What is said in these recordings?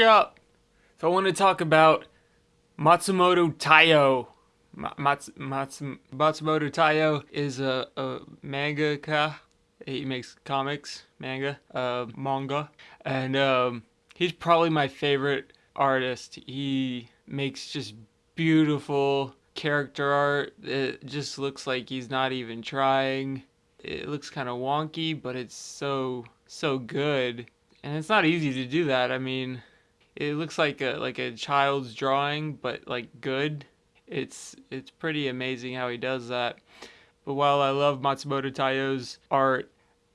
up. So I want to talk about Matsumoto Taiyo. Mats, Mats, Matsumoto Taiyo is a, a mangaka. He makes comics, manga, uh, manga, and um, he's probably my favorite artist. He makes just beautiful character art. It just looks like he's not even trying. It looks kind of wonky, but it's so so good, and it's not easy to do that. I mean, it looks like a like a child's drawing, but like good. It's it's pretty amazing how he does that. But while I love Matsumoto Taiyo's art,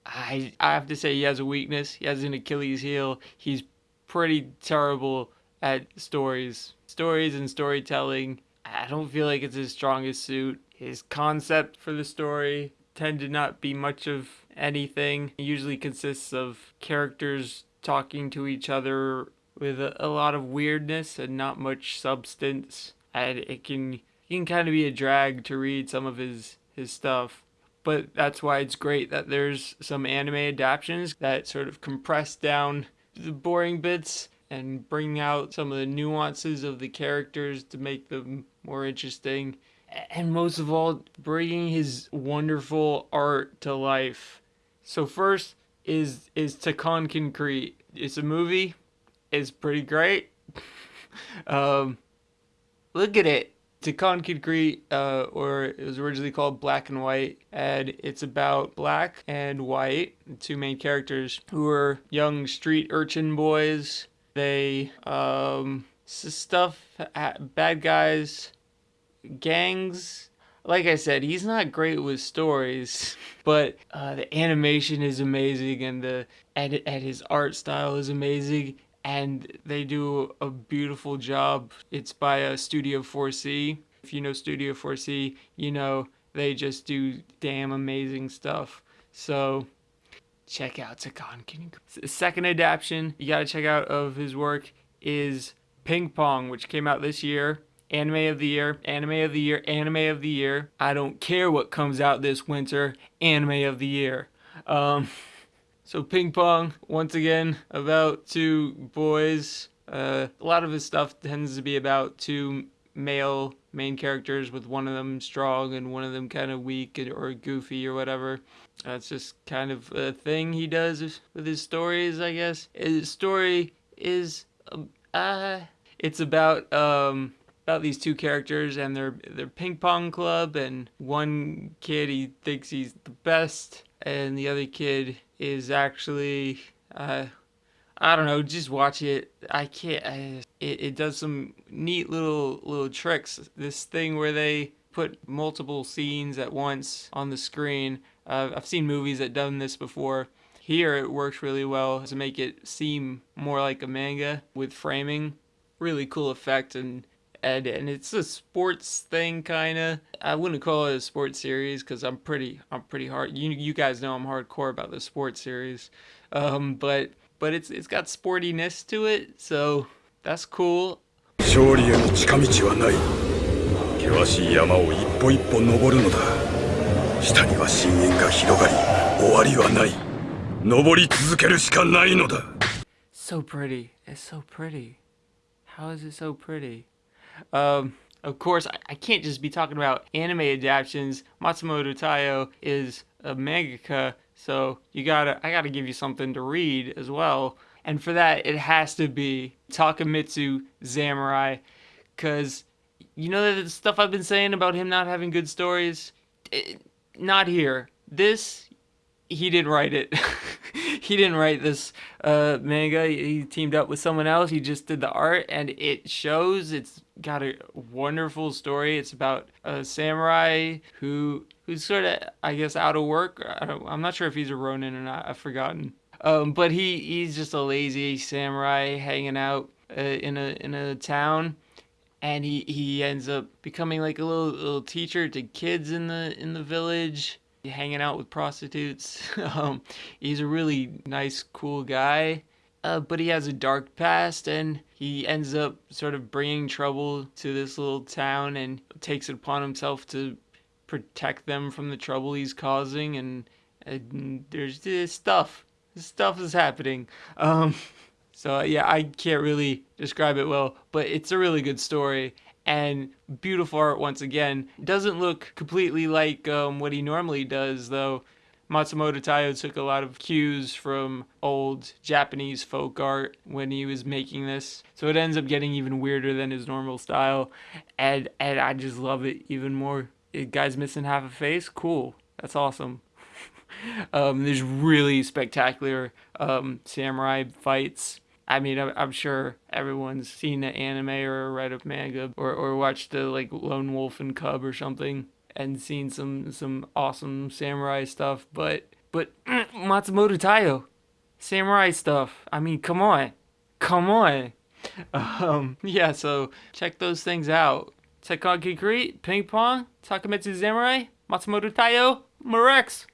I I have to say he has a weakness. He has an Achilles heel. He's pretty terrible at stories. Stories and storytelling. I don't feel like it's his strongest suit. His concept for the story tend to not be much of anything. It usually consists of characters talking to each other with a, lot of weirdness and not much substance. And it can it can kind of be a drag to read some of his his stuff. But that's why it's great that there's some anime adaptations that sort of compress down the boring bits and bring out some of the nuances of the characters to make them more interesting. And most of all, bringing his wonderful art to life. So first is is Tekkonkinkreet. It's a movie is pretty great. um, look at it. Tekkonkinkreet, uh, or it was originally called Black and White, and it's about black and white, two main characters who are young street urchin boys. They, um, stuff, bad guys, gangs. Like I said, he's not great with stories, but uh, the animation is amazing, and the and, and his art style is amazing and they do a beautiful job. It's by a Studio 4C. If you know Studio 4C, you know they just do damn amazing stuff. So check out Takon King. Second adaptation you gotta check out of his work is Ping Pong, which came out this year. Anime of the year, anime of the year, anime of the year. I don't care what comes out this winter, anime of the year. Um, So ping pong, once again, about two boys. Uh, a lot of his stuff tends to be about two male main characters with one of them strong and one of them kind of weak or goofy or whatever. That's just kind of a thing he does with his stories, I guess. His story is, um, uh, it's about, um, about these two characters and their their ping pong club and one kid he thinks he's the best and the other kid is actually uh, I don't know, just watch it. I can't. I, it it does some neat little little tricks. This thing where they put multiple scenes at once on the screen. Uh, I've seen movies that done this before. Here it works really well to make it seem more like a manga with framing. Really cool effect and and, and it's a sports thing kind of. I wouldn't call it a sports series because I'm pretty I'm pretty hard. You you guys know I'm hardcore about the sports series, um, but but it's it's got sportiness to it, so that's cool. 勝利への近道はない険しい山を一歩一歩登るのだ下には深淵が広がり終わりはない登り続けるしかないのだ So pretty. It's so pretty. How is it so pretty? Um, of course, I, I can't just be talking about anime adaptations. Matsumoto Taiyo is a mangaka, so you gotta I gotta give you something to read as well. And for that, it has to be Takemitsu Samurai, because you know the stuff I've been saying about him not having good stories. It, not here. This he didn't write it. he didn't write this uh, manga. He teamed up with someone else. He just did the art, and it shows. It's got a wonderful story. It's about a samurai who who's sort of, I guess, out of work. I am not sure if he's a ronin or not. I've forgotten. Um, but he he's just a lazy samurai hanging out uh, in a in a town. And he, he ends up becoming like a little little teacher to kids in the in the village hanging out with prostitutes. um, he's a really nice, cool guy. Uh, but he has a dark past and he ends up sort of bringing trouble to this little town and takes it upon himself to protect them from the trouble he's causing and, and there's this stuff stuff is happening um, So yeah, I can't really describe it well, but it's a really good story and beautiful art once again. Doesn't look completely like um, what he normally does though. Matsumoto Taiyo took a lot of cues from old Japanese folk art when he was making this. So it ends up getting even weirder than his normal style. And and I just love it even more. The guy's missing half a face? Cool. That's awesome. um, there's really spectacular um, samurai fights. I mean, I'm sure everyone's seen the anime or read a manga or, or watched the like Lone Wolf and Cub or something and seen some some awesome samurai stuff, but but Matsumoto Taiyo, samurai stuff. I mean, come on, come on. Um, yeah, so check those things out. Tekkonkinkreet, Ping Pong, Takemitsu Samurai, Matsumoto Taiyo, Marex.